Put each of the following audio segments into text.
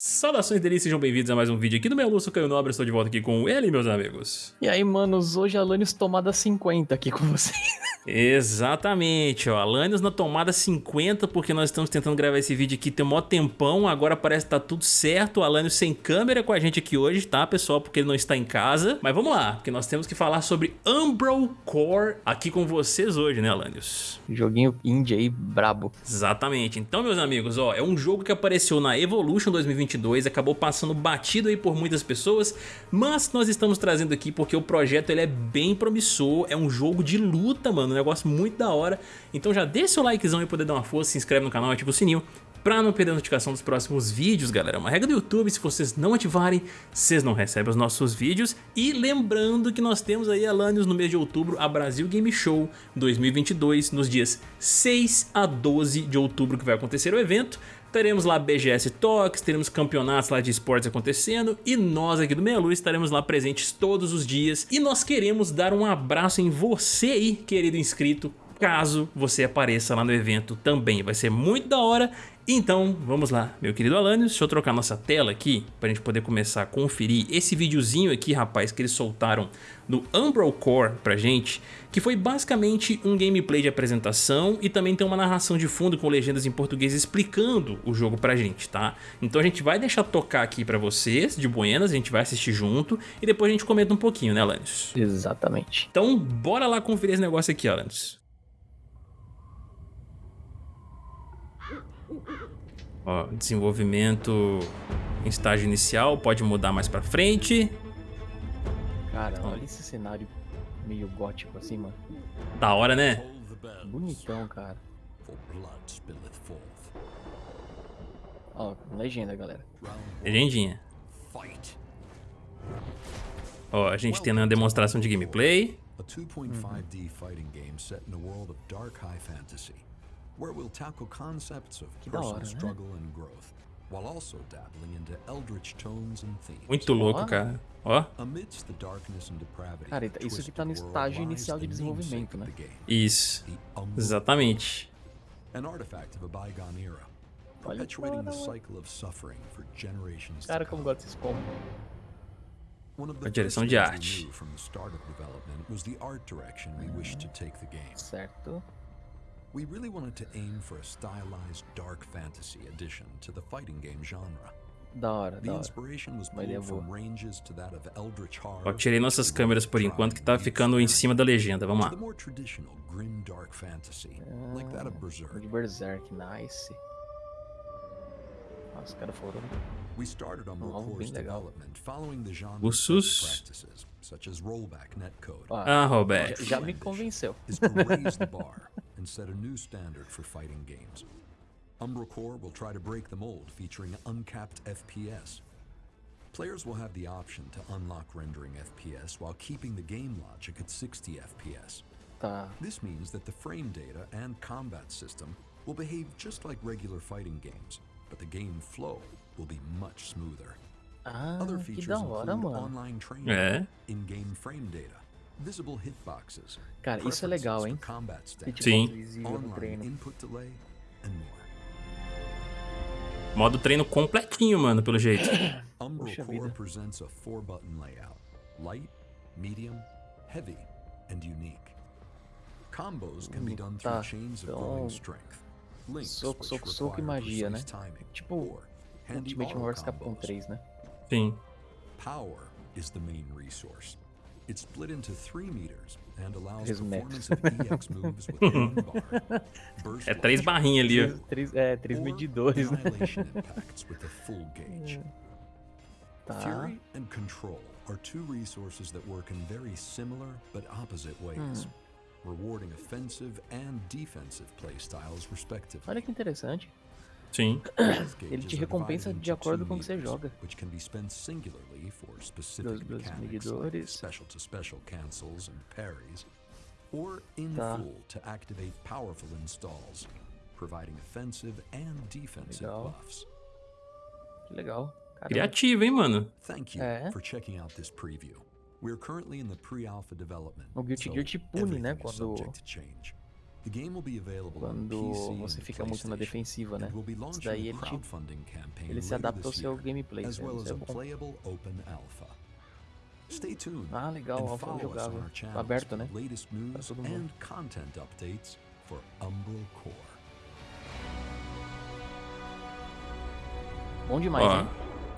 Saudações delícias, sejam bem-vindos a mais um vídeo aqui do meu Lúcio Caio Nobre, estou de volta aqui com ele, meus amigos. E aí, manos, hoje a Alanis tomada 50 aqui com vocês. Exatamente, ó, Alanis na tomada 50, porque nós estamos tentando gravar esse vídeo aqui tem um maior tempão, agora parece que tá tudo certo, o Alanis sem câmera com a gente aqui hoje, tá, pessoal, porque ele não está em casa. Mas vamos lá, porque nós temos que falar sobre Umbral Core aqui com vocês hoje, né, Alanis? Joguinho indie aí, brabo. Exatamente, então, meus amigos, ó, é um jogo que apareceu na Evolution 2020 2022, acabou passando batido aí por muitas pessoas, mas nós estamos trazendo aqui porque o projeto ele é bem promissor, é um jogo de luta, mano, um negócio muito da hora. Então já deixa seu likezão e poder dar uma força, se inscreve no canal, ativa o sininho Pra não perder a notificação dos próximos vídeos, galera, é uma regra do YouTube, se vocês não ativarem, vocês não recebem os nossos vídeos. E lembrando que nós temos aí, Alanios, no mês de outubro, a Brasil Game Show 2022, nos dias 6 a 12 de outubro que vai acontecer o evento. Teremos lá BGS Talks, teremos campeonatos lá de esportes acontecendo e nós aqui do Meia Luz estaremos lá presentes todos os dias. E nós queremos dar um abraço em você aí, querido inscrito, caso você apareça lá no evento também. Vai ser muito da hora então, vamos lá, meu querido Alanios, deixa eu trocar nossa tela aqui pra gente poder começar a conferir esse videozinho aqui, rapaz, que eles soltaram do Umbral Core pra gente, que foi basicamente um gameplay de apresentação e também tem uma narração de fundo com legendas em português explicando o jogo pra gente, tá? Então a gente vai deixar tocar aqui pra vocês, de buenas, a gente vai assistir junto e depois a gente comenta um pouquinho, né, Alanios? Exatamente. Então, bora lá conferir esse negócio aqui, Alanios. Ó, desenvolvimento em estágio inicial, pode mudar mais pra frente. Cara, olha esse cenário meio gótico assim, mano. Da hora, né? Bonitão, cara. Ó, legenda, galera. Legendinha. Ó, a gente tem uma demonstração de gameplay. A 2.5D fighting game set in a world of dark high fantasy where we'll tackle concepts of personal struggle and growth, while also dabbling into eldritch tones and themes. Muito louco, cara. Ó. Cara, isso aqui tá no estágio inicial de desenvolvimento, né? Isso. Exatamente. Olha Cara, como gosta desses combos. A direção de arte. Certo. We really wanted to aim for a stylized dark fantasy addition to the fighting game genre. Da hora, da hora. Ó, tirei nossas câmeras por enquanto que tá ficando em cima da legenda, vamos lá. Ah, de Berserk, nice. Nossa, os caras foram... We started Umbral Core's development following the genre practices, such as rollback netcode. Ah, já me convenceu. And set a new standard for fighting games. Umbral Core will try to break the mold featuring uncapped FPS. Players will have the option to unlock rendering FPS while keeping the game logic at 60 FPS. Tá. This means that the frame data and combat system will behave just like regular fighting games, but the game flow will be much smoother. Ah, Other features include mano. online training, é. in-game frame data, Cara, isso é legal, hein? Sim. Modo treino completinho, mano, pelo jeito. Puxa vida. Light, medium, heavy, and unique. Combos can be done through chains of growing strength. Soco, soco, soco e magia, né? Tipo Ultimate Warrior Capcom 3, né? Sim. Power is the main resource. It's split into three meters and allows performance of EX moves with one bar. É três barrinhas ali, ó. Três, é, três medidores, né? with a full gauge. Tá. Fury and Control are two resources that work in very similar but opposite ways. Hmm. Rewarding offensive and defensive playstyles respectively. Olha que interessante. Sim. Ele te recompensa de acordo com o que você joga. Dos, dos medidores. Special to special cancels and parries, or in tá. full to activate powerful installs, providing offensive and defensive legal. buffs. Legal. Caramba. Criativo, hein, mano? Thank you é. for checking out this preview. We're currently in the pre-alpha development. O Guilty Gear te pune, né, quando quando você fica muito na defensiva, né? Isso daí ele, te, ele se adapta ao seu gameplay, né? isso é bom. Ah, legal, alfa jogável, aberto, né? Pra todo mundo. Bom demais, Ó, hein?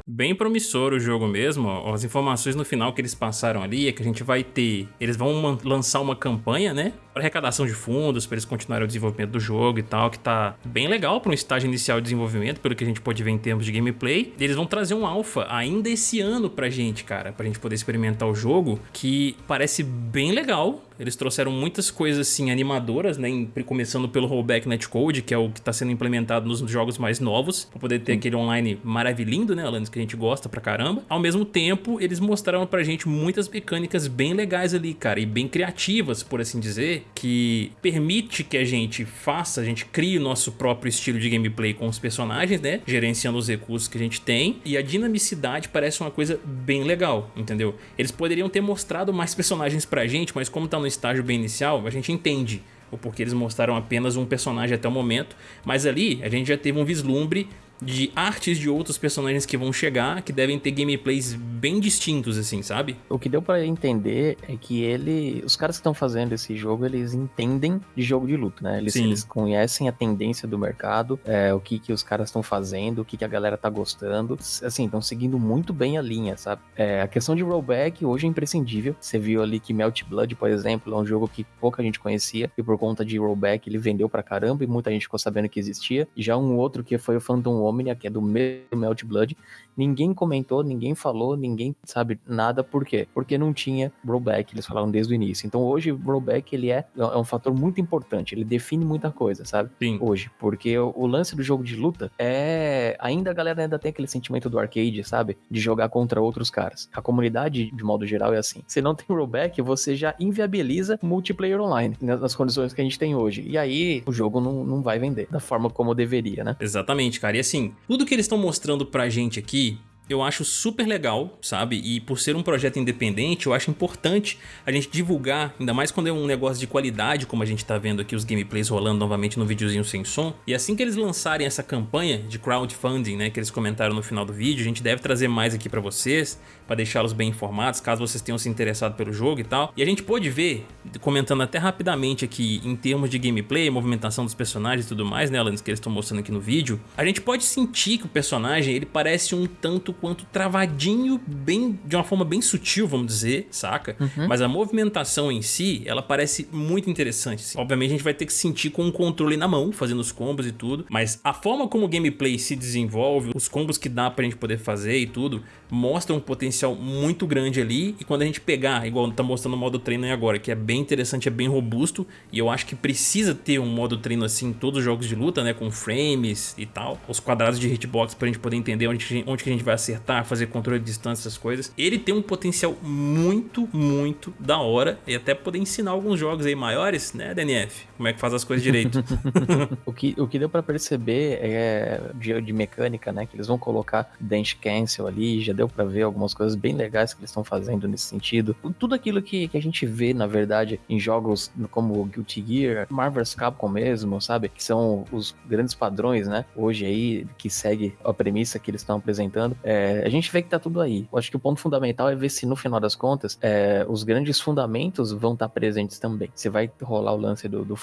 Bem promissor o jogo mesmo, ó. as informações no final que eles passaram ali é que a gente vai ter... Eles vão lançar uma campanha, né? Para arrecadação de fundos, para eles continuarem o desenvolvimento do jogo e tal, que tá bem legal para um estágio inicial de desenvolvimento, pelo que a gente pode ver em termos de gameplay. E eles vão trazer um alpha ainda esse ano pra gente, cara, pra gente poder experimentar o jogo, que parece bem legal, eles trouxeram muitas coisas assim animadoras, né? Começando pelo rollback netcode, que é o que está sendo implementado nos jogos mais novos, para poder ter aquele online maravilhindo, né, Alanis, que a gente gosta pra caramba. Ao mesmo tempo, eles mostraram pra gente muitas mecânicas bem legais ali, cara, e bem criativas, por assim dizer, que permite que a gente faça, a gente crie o nosso próprio estilo de gameplay com os personagens, né? Gerenciando os recursos que a gente tem. E a dinamicidade parece uma coisa bem legal, entendeu? Eles poderiam ter mostrado mais personagens pra gente, mas como tá no estágio bem inicial, a gente entende o porquê eles mostraram apenas um personagem até o momento, mas ali a gente já teve um vislumbre de artes de outros personagens que vão chegar, que devem ter gameplays bem distintos, assim, sabe? O que deu para entender é que ele, os caras que estão fazendo esse jogo, eles entendem de jogo de luta, né? Eles, eles conhecem a tendência do mercado, é, o que que os caras estão fazendo, o que que a galera tá gostando, assim, estão seguindo muito bem a linha, sabe? É, a questão de rollback hoje é imprescindível. Você viu ali que Melt Blood, por exemplo, é um jogo que pouca gente conhecia e por conta de rollback ele vendeu pra caramba e muita gente ficou sabendo que existia. Já um outro que foi o Phantom Omnia, que é do mesmo Melt Blood, ninguém comentou, ninguém falou, ninguém sabe nada. Por quê? Porque não tinha rollback, eles falaram desde o início. Então hoje o rollback ele é, é um fator muito importante, ele define muita coisa, sabe? Sim. Hoje, porque o, o lance do jogo de luta é ainda a galera ainda tem aquele sentimento do arcade, sabe? De jogar contra outros caras. A comunidade de modo geral é assim. Se não tem rollback, você já inviabiliza multiplayer online nas condições que a gente tem hoje. E aí o jogo não, não vai vender da forma como deveria, né? Exatamente, cara. E assim, tudo que eles estão mostrando pra gente aqui eu acho super legal, sabe? E por ser um projeto independente, eu acho importante a gente divulgar, ainda mais quando é um negócio de qualidade, como a gente tá vendo aqui os gameplays rolando novamente no videozinho sem som. E assim que eles lançarem essa campanha de crowdfunding, né, que eles comentaram no final do vídeo, a gente deve trazer mais aqui pra vocês, para deixá-los bem informados, caso vocês tenham se interessado pelo jogo e tal. E a gente pôde ver, comentando até rapidamente aqui, em termos de gameplay, movimentação dos personagens e tudo mais, né, Alanis, que eles estão mostrando aqui no vídeo, a gente pode sentir que o personagem, ele parece um tanto quanto travadinho, bem de uma forma bem sutil, vamos dizer, saca? Uhum. Mas a movimentação em si, ela parece muito interessante. Assim. Obviamente a gente vai ter que sentir com o controle na mão, fazendo os combos e tudo, mas a forma como o gameplay se desenvolve, os combos que dá pra gente poder fazer e tudo, mostra um potencial muito grande ali e quando a gente pegar, igual tá mostrando o modo treino aí agora, que é bem interessante, é bem robusto e eu acho que precisa ter um modo treino assim em todos os jogos de luta, né, com frames e tal, os quadrados de hitbox pra gente poder entender onde, onde que a gente vai acertar fazer controle de distância, essas coisas. Ele tem um potencial muito, muito da hora e até poder ensinar alguns jogos aí maiores, né, DNF? Como é que faz as coisas direito. o, que, o que deu para perceber é de, de, mecânica, né, que eles vão colocar Dance Cancel ali, já deu para ver algumas coisas bem legais que eles estão fazendo nesse sentido. Tudo aquilo que, que a gente vê, na verdade, em jogos como Guilty Gear, Marvel's Capcom mesmo, sabe? Que são os grandes padrões, né? Hoje aí, que segue a premissa que eles estão apresentando. É, a gente vê que tá tudo aí. Eu acho que o ponto fundamental é ver se no final das contas é, os grandes fundamentos vão estar tá presentes também. Se vai rolar o lance do, do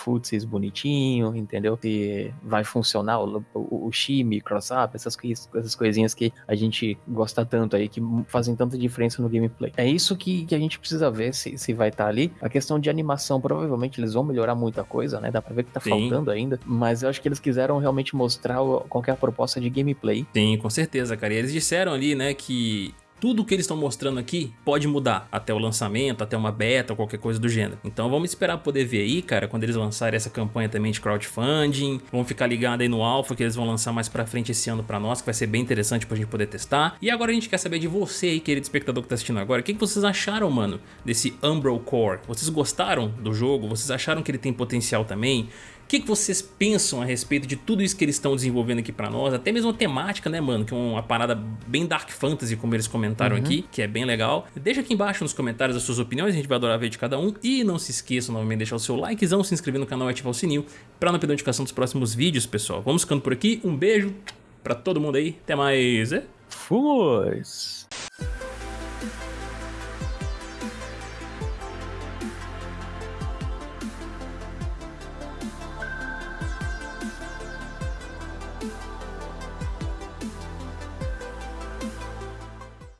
bonitinho, entendeu? Se vai funcionar o, o, o cross-up, essas, essas coisinhas que a gente gosta tanto aí, que fazem tanta diferença no gameplay. É isso que, que a gente precisa ver se, se vai estar tá ali. A questão de animação, provavelmente eles vão melhorar muita coisa, né? Dá pra ver que tá Sim. faltando ainda, mas eu acho que eles quiseram realmente mostrar qualquer proposta de gameplay. Sim, com certeza, cara. E eles disseram ali, né, que tudo que eles estão mostrando aqui pode mudar até o lançamento, até uma beta ou qualquer coisa do gênero. Então vamos esperar poder ver aí, cara, quando eles lançarem essa campanha também de crowdfunding. Vamos ficar ligado aí no alpha que eles vão lançar mais pra frente esse ano pra nós, que vai ser bem interessante pra gente poder testar. E agora a gente quer saber de você aí, querido espectador que tá assistindo agora, o que, que vocês acharam, mano, desse Umbral Core? Vocês gostaram do jogo? Vocês acharam que ele tem potencial também? Que, que vocês pensam a respeito de tudo isso que eles estão desenvolvendo aqui pra nós, até mesmo a temática, né, mano, que é uma parada bem Dark Fantasy, como eles comentaram uhum. aqui, que é bem legal. Deixa aqui embaixo nos comentários as suas opiniões, a gente vai adorar ver de cada um. E não se esqueçam novamente de deixar o seu likezão, se inscrever no canal e ativar o sininho pra não perder notificação dos próximos vídeos, pessoal. Vamos ficando por aqui, um beijo pra todo mundo aí, até mais. Fomos!